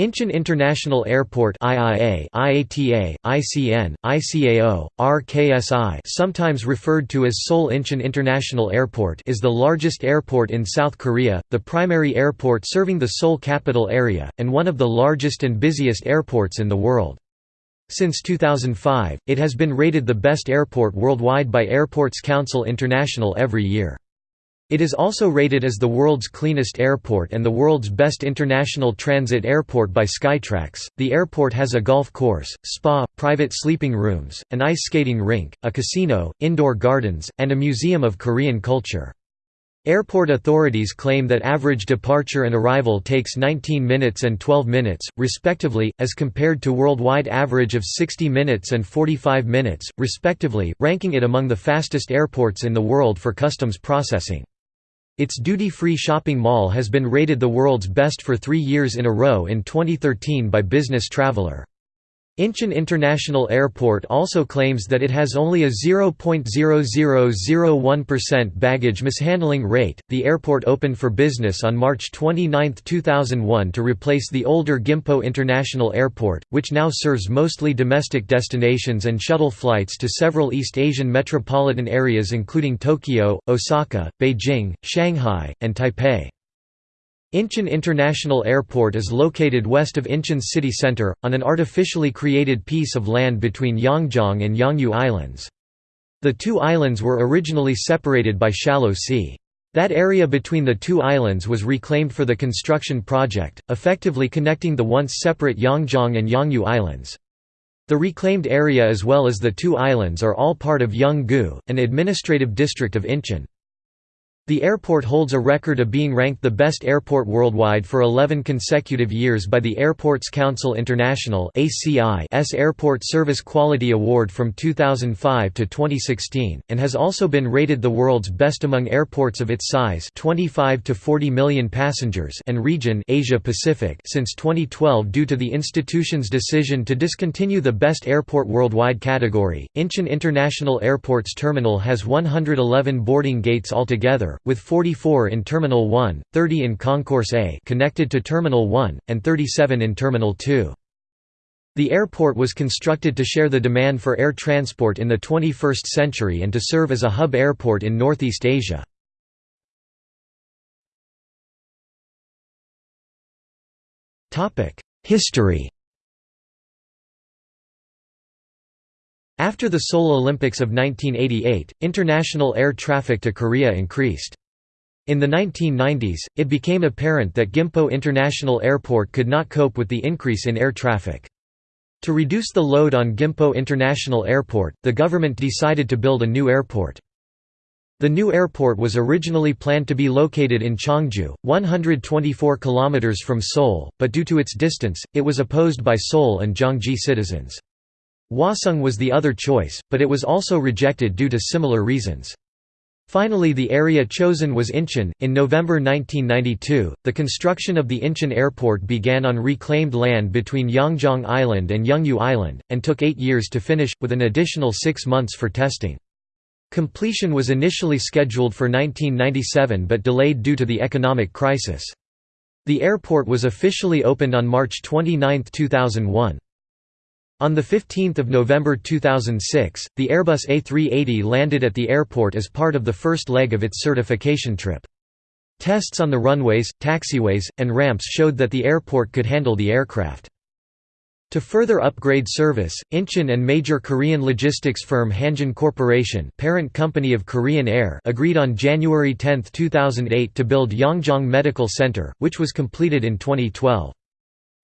Incheon International Airport IIA, IATA, ICN, ICAO, RKSI sometimes referred to as Seoul Incheon International Airport is the largest airport in South Korea, the primary airport serving the Seoul capital area, and one of the largest and busiest airports in the world. Since 2005, it has been rated the best airport worldwide by Airports Council International every year. It is also rated as the world's cleanest airport and the world's best international transit airport by Skytrax. The airport has a golf course, spa, private sleeping rooms, an ice skating rink, a casino, indoor gardens, and a museum of Korean culture. Airport authorities claim that average departure and arrival takes 19 minutes and 12 minutes, respectively, as compared to worldwide average of 60 minutes and 45 minutes, respectively, ranking it among the fastest airports in the world for customs processing. Its duty-free shopping mall has been rated the world's best for three years in a row in 2013 by Business Traveler. Incheon International Airport also claims that it has only a 0.0001% baggage mishandling rate. The airport opened for business on March 29, 2001 to replace the older Gimpo International Airport, which now serves mostly domestic destinations and shuttle flights to several East Asian metropolitan areas including Tokyo, Osaka, Beijing, Shanghai, and Taipei. Incheon International Airport is located west of Incheon's city center, on an artificially created piece of land between Yeongjong and Yongyu Islands. The two islands were originally separated by shallow sea. That area between the two islands was reclaimed for the construction project, effectively connecting the once separate Yeongjong and Yongyu Islands. The reclaimed area as well as the two islands are all part of Yeonggu, an administrative district of Incheon. The airport holds a record of being ranked the best airport worldwide for 11 consecutive years by the Airports Council International S Airport Service Quality Award from 2005 to 2016 and has also been rated the world's best among airports of its size, 25 to 40 million passengers, and region Asia Pacific since 2012 due to the institution's decision to discontinue the best airport worldwide category. Incheon International Airport's terminal has 111 boarding gates altogether with 44 in Terminal 1, 30 in Concourse A connected to Terminal 1, and 37 in Terminal 2. The airport was constructed to share the demand for air transport in the 21st century and to serve as a hub airport in Northeast Asia. History After the Seoul Olympics of 1988, international air traffic to Korea increased. In the 1990s, it became apparent that Gimpo International Airport could not cope with the increase in air traffic. To reduce the load on Gimpo International Airport, the government decided to build a new airport. The new airport was originally planned to be located in Cheongju, 124 km from Seoul, but due to its distance, it was opposed by Seoul and Gyeonggi citizens. Hwaseong was the other choice, but it was also rejected due to similar reasons. Finally, the area chosen was Incheon. In November 1992, the construction of the Incheon airport began on reclaimed land between Yeongjong Island and Yongyu Island, and took eight years to finish, with an additional six months for testing. Completion was initially scheduled for 1997 but delayed due to the economic crisis. The airport was officially opened on March 29, 2001. On 15 November 2006, the Airbus A380 landed at the airport as part of the first leg of its certification trip. Tests on the runways, taxiways, and ramps showed that the airport could handle the aircraft. To further upgrade service, Incheon and major Korean logistics firm Hanjin Corporation parent company of Korean Air agreed on January 10, 2008 to build Yeongjong Medical Center, which was completed in 2012.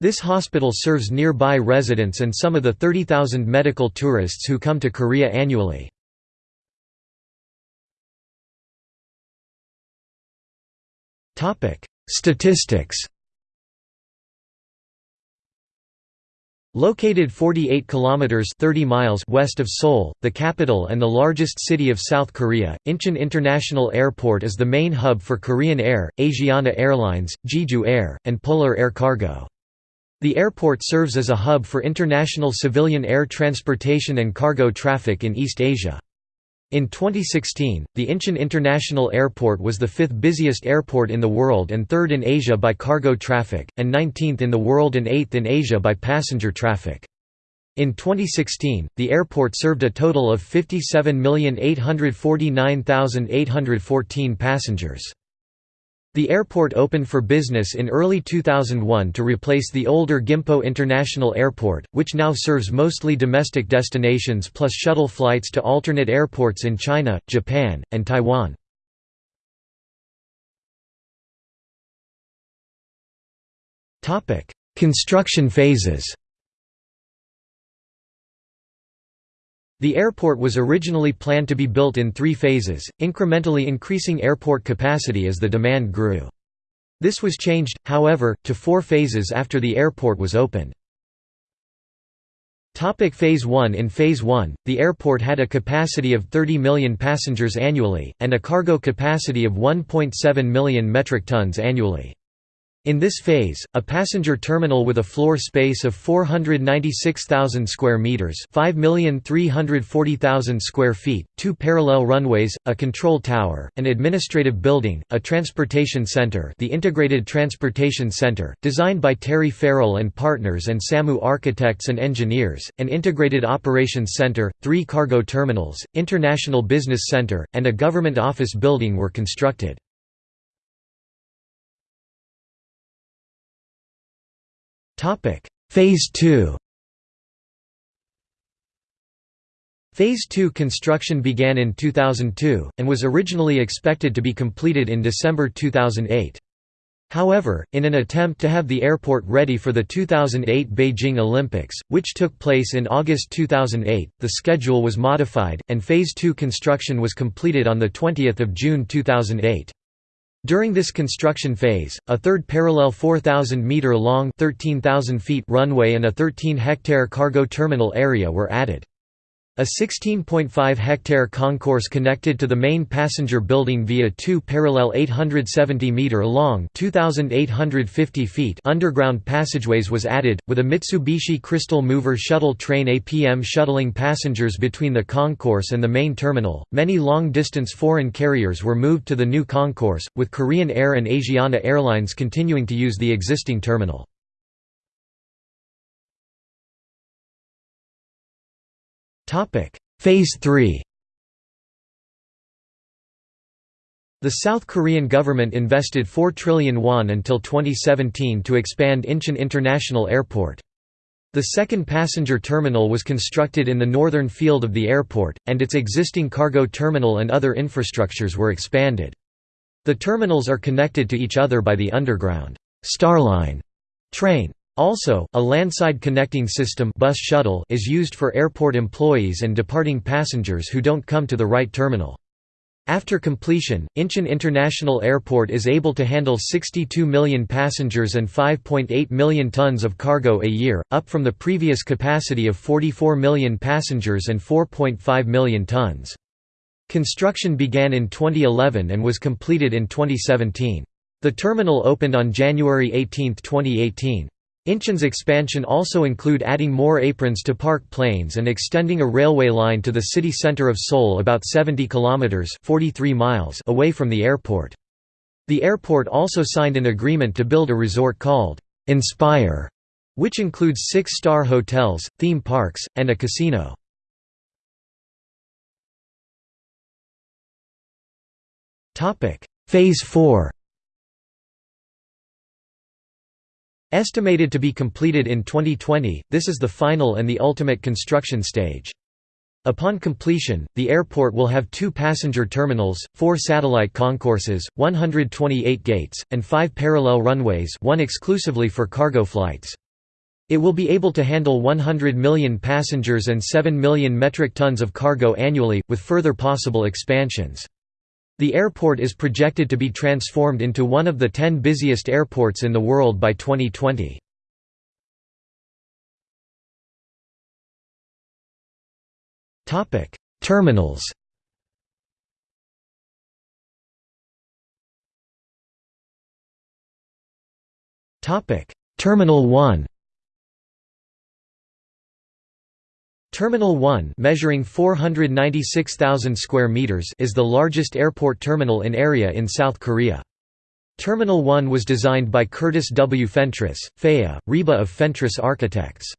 This hospital serves nearby residents and some of the 30,000 medical tourists who come to Korea annually. Statistics Located 48 kilometers 30 miles west of Seoul, the capital and the largest city of South Korea, Incheon International Airport is the main hub for Korean Air, Asiana Airlines, Jeju Air, and Polar Air Cargo. The airport serves as a hub for international civilian air transportation and cargo traffic in East Asia. In 2016, the Incheon International Airport was the fifth busiest airport in the world and third in Asia by cargo traffic, and 19th in the world and 8th in Asia by passenger traffic. In 2016, the airport served a total of 57,849,814 passengers. The airport opened for business in early 2001 to replace the older Gimpo International Airport, which now serves mostly domestic destinations plus shuttle flights to alternate airports in China, Japan, and Taiwan. Construction phases The airport was originally planned to be built in three phases, incrementally increasing airport capacity as the demand grew. This was changed, however, to four phases after the airport was opened. Topic phase 1 In Phase 1, the airport had a capacity of 30 million passengers annually, and a cargo capacity of 1.7 million metric tons annually. In this phase, a passenger terminal with a floor space of 496,000 square meters, 5,340,000 square feet, two parallel runways, a control tower, an administrative building, a transportation center, the Integrated Transportation Center, designed by Terry Farrell and Partners and Samoo Architects and Engineers, an integrated operations center, three cargo terminals, international business center, and a government office building were constructed. Topic: Phase 2. Phase 2 construction began in 2002 and was originally expected to be completed in December 2008. However, in an attempt to have the airport ready for the 2008 Beijing Olympics, which took place in August 2008, the schedule was modified, and Phase 2 construction was completed on 20 June 2008. During this construction phase, a third parallel 4,000-metre-long runway and a 13-hectare cargo terminal area were added. A 16.5-hectare concourse connected to the main passenger building via two parallel 870-metre-long underground passageways was added, with a Mitsubishi Crystal Mover shuttle train APM shuttling passengers between the concourse and the main terminal. Many long-distance foreign carriers were moved to the new concourse, with Korean Air and Asiana Airlines continuing to use the existing terminal. Topic: Phase 3. The South Korean government invested 4 trillion won until 2017 to expand Incheon International Airport. The second passenger terminal was constructed in the northern field of the airport, and its existing cargo terminal and other infrastructures were expanded. The terminals are connected to each other by the underground Starline train. Also, a landside connecting system bus shuttle is used for airport employees and departing passengers who don't come to the right terminal. After completion, Incheon International Airport is able to handle 62 million passengers and 5.8 million tons of cargo a year, up from the previous capacity of 44 million passengers and 4.5 million tons. Construction began in 2011 and was completed in 2017. The terminal opened on January 18, 2018. Incheon's expansion also include adding more aprons to park planes and extending a railway line to the city center of Seoul about 70 kilometers (43 miles) away from the airport. The airport also signed an agreement to build a resort called Inspire, which includes six-star hotels, theme parks, and a casino. Phase 4 Estimated to be completed in 2020, this is the final and the ultimate construction stage. Upon completion, the airport will have two passenger terminals, four satellite concourses, 128 gates, and five parallel runways one exclusively for cargo flights. It will be able to handle 100 million passengers and 7 million metric tons of cargo annually, with further possible expansions. The airport is projected to be transformed into one of the ten busiest airports in the world by 2020. Terminals Terminal 1 Terminal 1 measuring 496,000 square meters is the largest airport terminal in area in South Korea. Terminal 1 was designed by Curtis W. Fentress, FEA, RIBA of Fentress Architects.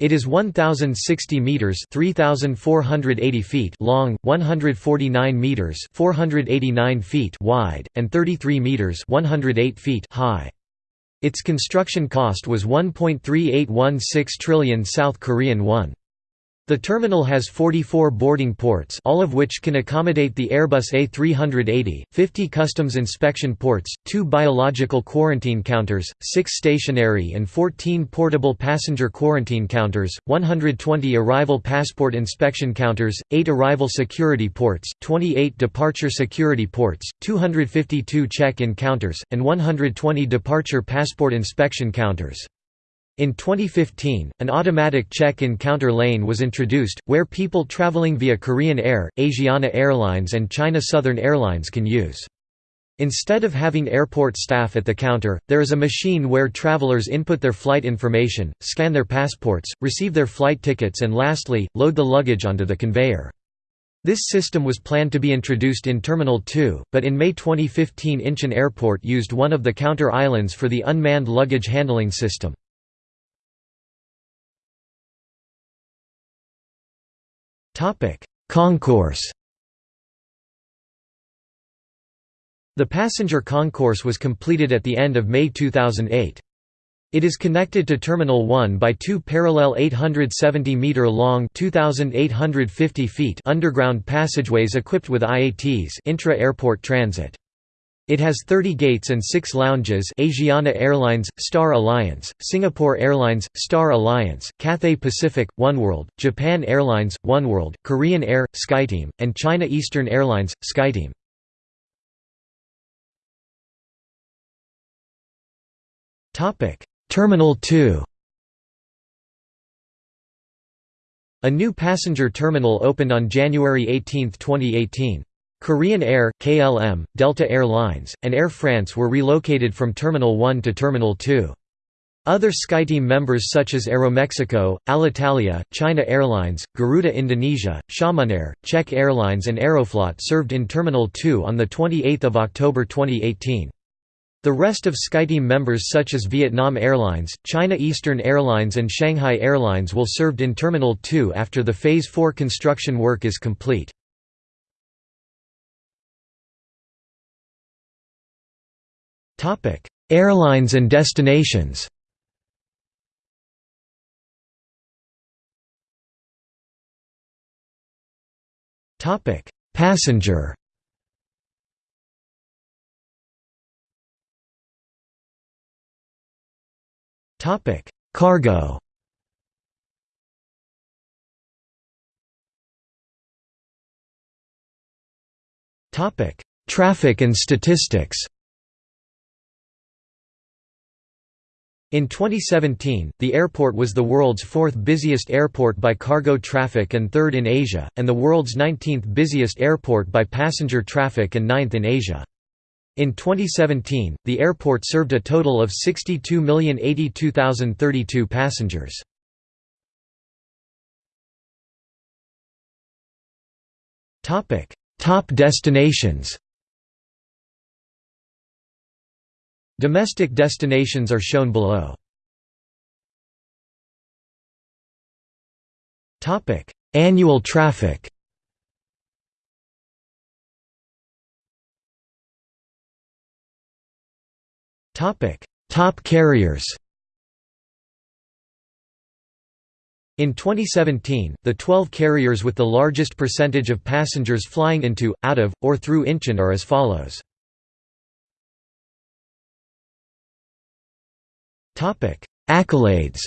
It is 1060 meters, 3480 feet long, 149 meters, 489 feet wide, and 33 meters, 108 feet high. Its construction cost was 1.3816 trillion South Korean won. The terminal has 44 boarding ports all of which can accommodate the Airbus A380, 50 customs inspection ports, 2 biological quarantine counters, 6 stationary and 14 portable passenger quarantine counters, 120 arrival passport inspection counters, 8 arrival security ports, 28 departure security ports, 252 check-in counters, and 120 departure passport inspection counters. In 2015, an automatic check-in counter lane was introduced, where people traveling via Korean Air, Asiana Airlines and China Southern Airlines can use. Instead of having airport staff at the counter, there is a machine where travelers input their flight information, scan their passports, receive their flight tickets and lastly, load the luggage onto the conveyor. This system was planned to be introduced in Terminal 2, but in May 2015 Incheon Airport used one of the counter islands for the unmanned luggage handling system. Concourse The passenger concourse was completed at the end of May 2008. It is connected to Terminal 1 by two parallel 870-metre-long underground passageways equipped with IATs intra-airport transit. It has 30 gates and 6 lounges Asiana Airlines, Star Alliance, Singapore Airlines, Star Alliance, Cathay Pacific, Oneworld, Japan Airlines, Oneworld, Korean Air, SkyTeam, and China Eastern Airlines, SkyTeam. Terminal 2 A new passenger terminal opened on January 18, 2018. Korean Air, KLM, Delta Air Lines, and Air France were relocated from Terminal 1 to Terminal 2. Other SkyTeam members such as Aeromexico, Alitalia, China Airlines, Garuda Indonesia, Xiamen Air, Czech Airlines and Aeroflot served in Terminal 2 on 28 October 2018. The rest of SkyTeam members such as Vietnam Airlines, China Eastern Airlines and Shanghai Airlines will served in Terminal 2 after the Phase 4 construction work is complete. Topic: Airlines and destinations. Topic: Passenger. Topic: Cargo. Topic: Traffic and statistics. In 2017, the airport was the world's fourth busiest airport by cargo traffic and third in Asia, and the world's 19th busiest airport by passenger traffic and ninth in Asia. In 2017, the airport served a total of 62,082,032 passengers. Top destinations Domestic destinations are shown below. Annual traffic Top carriers In 2017, the 12 carriers with the largest percentage of passengers flying into, out of, or through Incheon are as follows. Accolades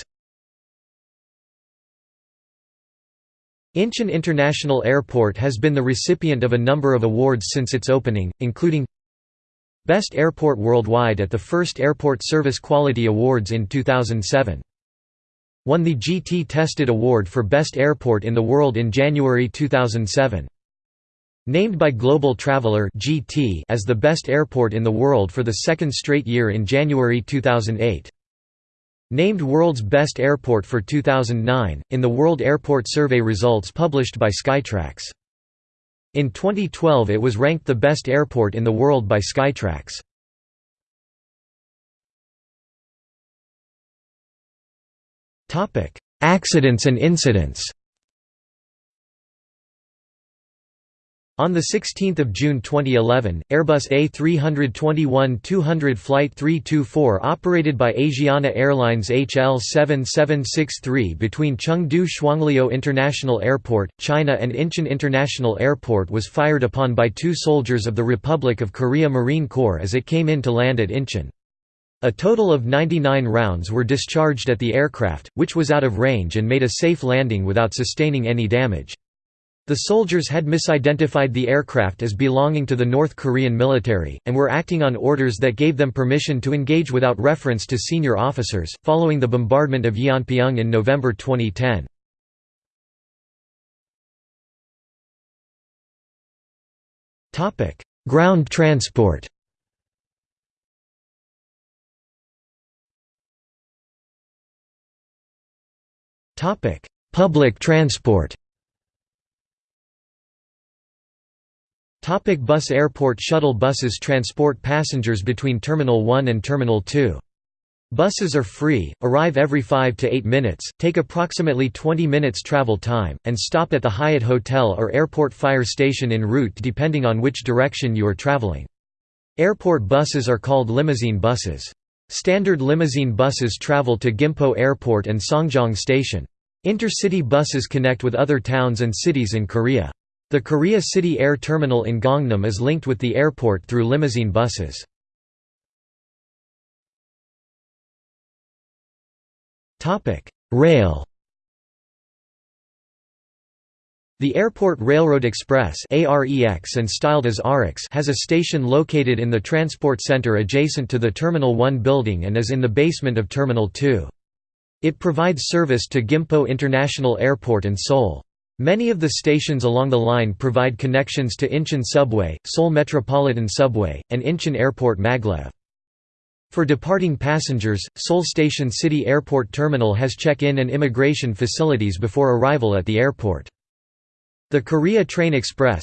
Incheon International Airport has been the recipient of a number of awards since its opening, including Best Airport Worldwide at the first Airport Service Quality Awards in 2007. Won the GT Tested Award for Best Airport in the World in January 2007. Named by Global Traveler as the best airport in the world for the second straight year in January 2008. Named World's Best Airport for 2009, in the World Airport Survey results published by Skytrax. In 2012 it was ranked the best airport in the world by Skytrax. Accidents and incidents On 16 June 2011, Airbus A321-200 Flight 324 operated by Asiana Airlines HL7763 between Chengdu Shuangliu International Airport, China and Incheon International Airport was fired upon by two soldiers of the Republic of Korea Marine Corps as it came in to land at Incheon. A total of 99 rounds were discharged at the aircraft, which was out of range and made a safe landing without sustaining any damage. The soldiers had misidentified the aircraft as belonging to the North Korean military, and were acting on orders that gave them permission to engage without reference to senior officers, following the bombardment of Yeonpyeong in November 2010. Ground transport Public transport Topic bus Airport shuttle buses transport passengers between Terminal 1 and Terminal 2. Buses are free, arrive every 5 to 8 minutes, take approximately 20 minutes travel time, and stop at the Hyatt Hotel or Airport Fire Station en route depending on which direction you are traveling. Airport buses are called limousine buses. Standard limousine buses travel to Gimpo Airport and Songjong Station. Intercity buses connect with other towns and cities in Korea. The Korea City Air Terminal in Gangnam is linked with the airport through limousine buses. Rail The Airport Railroad Express and styled as AREX has a station located in the transport center adjacent to the Terminal 1 building and is in the basement of Terminal 2. It provides service to Gimpo International Airport and Seoul. Many of the stations along the line provide connections to Incheon Subway, Seoul Metropolitan Subway, and Incheon Airport Maglev. For departing passengers, Seoul Station City Airport Terminal has check-in and immigration facilities before arrival at the airport. The Korea Train Express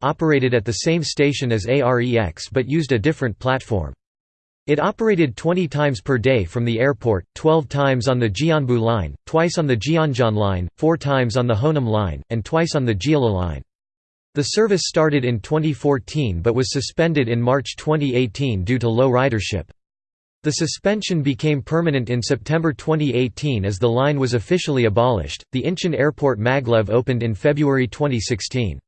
operated at the same station as AREX but used a different platform. It operated 20 times per day from the airport, 12 times on the Gyeongbu line, twice on the Gyeongjeon line, 4 times on the Honam line, and twice on the Jeolla line. The service started in 2014 but was suspended in March 2018 due to low ridership. The suspension became permanent in September 2018 as the line was officially abolished. The Incheon Airport Maglev opened in February 2016.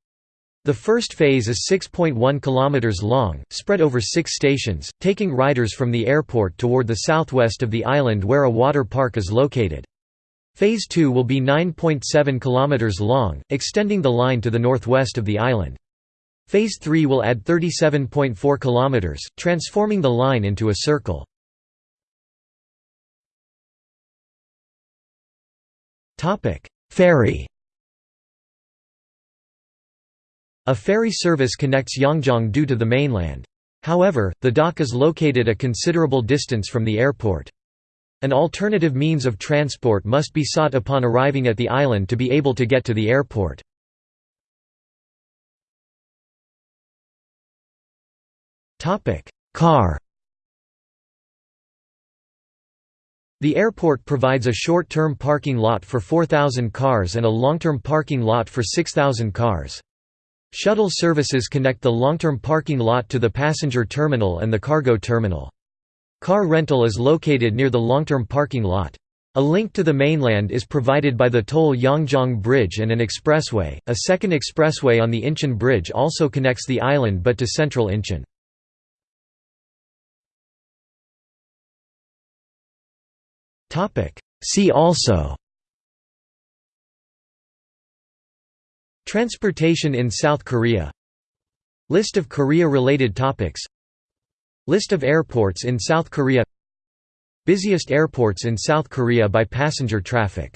The first phase is 6.1 km long, spread over six stations, taking riders from the airport toward the southwest of the island where a water park is located. Phase 2 will be 9.7 km long, extending the line to the northwest of the island. Phase 3 will add 37.4 km, transforming the line into a circle. Ferry A ferry service connects Yeongjong-do to the mainland. However, the dock is located a considerable distance from the airport. An alternative means of transport must be sought upon arriving at the island to be able to get to the airport. Car The airport provides a short-term parking lot for 4,000 cars and a long-term parking lot for 6,000 cars. Shuttle services connect the long-term parking lot to the passenger terminal and the cargo terminal. Car rental is located near the long-term parking lot. A link to the mainland is provided by the Toll Yeongjong Bridge and an expressway. A second expressway on the Incheon Bridge also connects the island but to central Incheon. See also Transportation in South Korea. List of Korea-related topics. List of airports in South Korea. Busiest airports in South Korea by passenger traffic